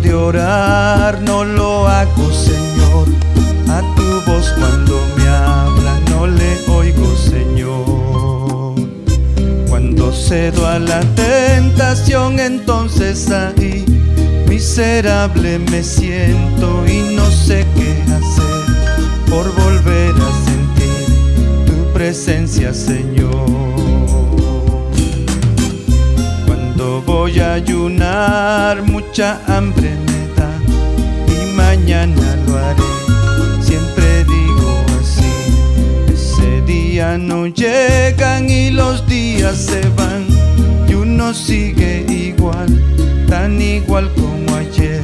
de orar no lo hago, Señor. A tu voz cuando me hablas no le oigo, Señor. Cuando cedo a la tentación, entonces ahí miserable me siento y no sé qué hacer por volver a sentir tu presencia, Señor. Voy a ayunar, mucha hambre me da y mañana lo haré. Siempre digo así, ese día no llegan y los días se van y uno sigue igual, tan igual como ayer,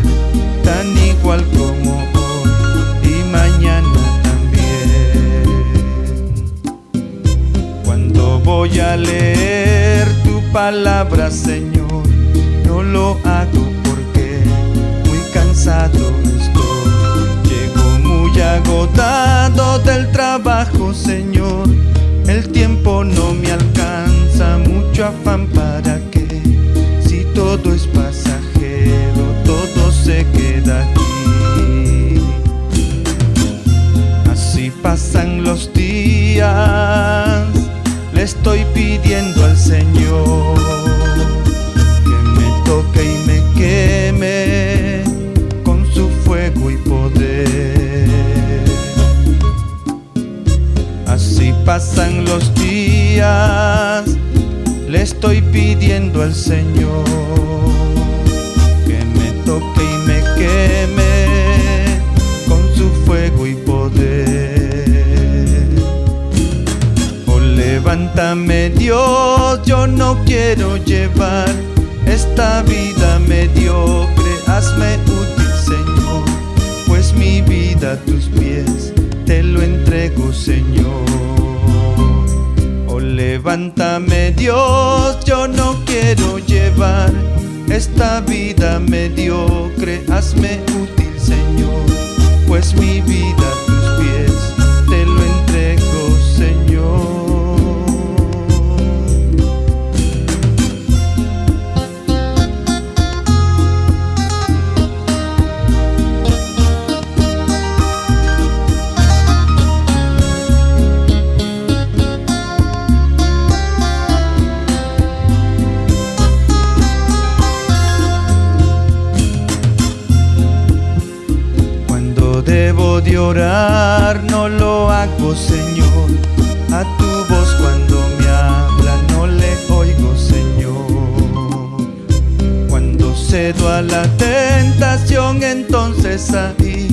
tan igual como hoy y mañana también. Cuando voy a leer tu palabra, Señor lo hago porque muy cansado estoy. Llego muy agotado del trabajo, Señor. El tiempo no me alcanza, mucho afán pasan los días, le estoy pidiendo al Señor que me toque y me queme con su fuego y poder. Oh, levántame Dios, yo no quiero llevar esta vida mediocre, hazme útil Señor, pues mi vida a tus pies te lo entrego Señor. Levántame Dios, yo no quiero llevar esta vida mediocre, hazme útil Señor, pues mi vida de orar no lo hago, Señor. A tu voz cuando me habla no le oigo, Señor. Cuando cedo a la tentación, entonces ahí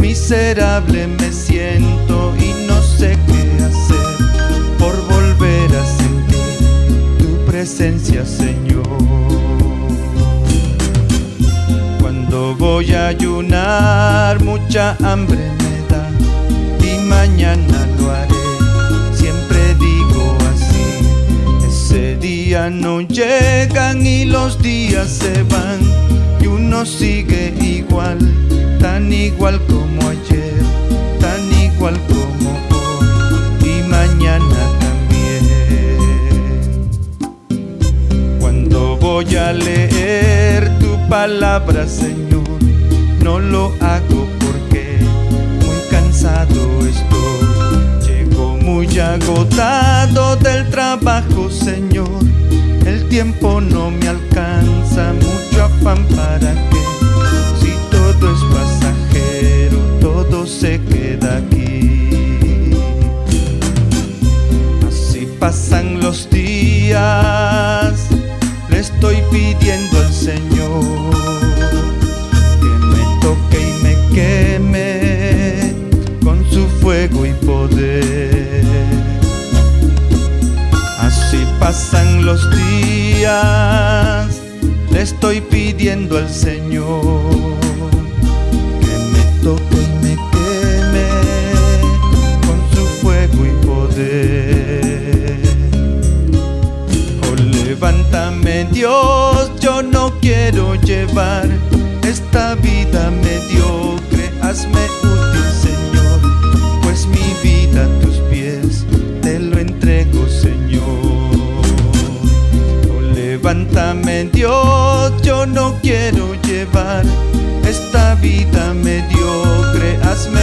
miserable me siento y no sé qué hacer por volver a sentir tu presencia, Señor. Cuando voy a ayunar, mucha hambre día no llegan y los días se van y uno sigue igual, tan igual como ayer, tan igual como hoy y mañana también. Cuando voy a leer tu palabra, Señor, no lo hago estoy. Llego muy agotado del trabajo, Señor. Tiempo no me alcanza, mucho afán para qué. Si todo es pasajero, todo se queda aquí. Así pasan los días, le estoy pidiendo al Señor que me toque y me queme fuego y poder. Así pasan los días, le estoy pidiendo al Señor que me toque y me queme con su fuego y poder. Oh, levántame Dios, yo no quiero llevar esta vida cuánta dio, yo no quiero llevar esta vida mediocre, hazme